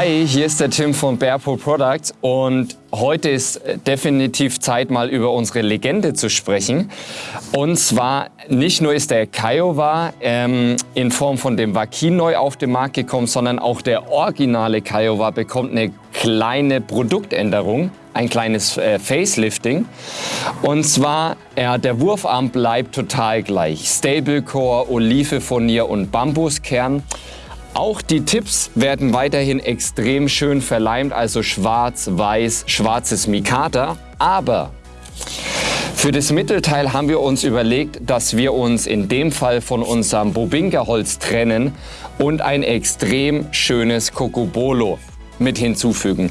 Hi, hier ist der Tim von Bearpo Products und heute ist definitiv Zeit, mal über unsere Legende zu sprechen. Und zwar nicht nur ist der Kiowa ähm, in Form von dem Vakin neu auf den Markt gekommen, sondern auch der originale Kiowa bekommt eine kleine Produktänderung, ein kleines äh, Facelifting. Und zwar, ja, der Wurfarm bleibt total gleich. Stablecore, Olive Furnier und Bambuskern. Auch die Tipps werden weiterhin extrem schön verleimt, also schwarz, weiß, schwarzes Mikata. Aber für das Mittelteil haben wir uns überlegt, dass wir uns in dem Fall von unserem Bobinka-Holz trennen und ein extrem schönes Kokobolo mit hinzufügen.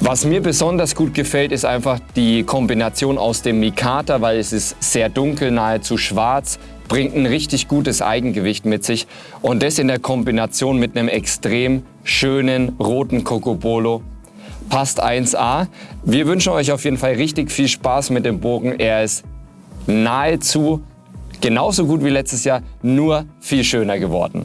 Was mir besonders gut gefällt, ist einfach die Kombination aus dem Mikata, weil es ist sehr dunkel, nahezu schwarz, bringt ein richtig gutes Eigengewicht mit sich und das in der Kombination mit einem extrem schönen roten Cocobolo passt 1A. Wir wünschen euch auf jeden Fall richtig viel Spaß mit dem Bogen. Er ist nahezu genauso gut wie letztes Jahr, nur viel schöner geworden.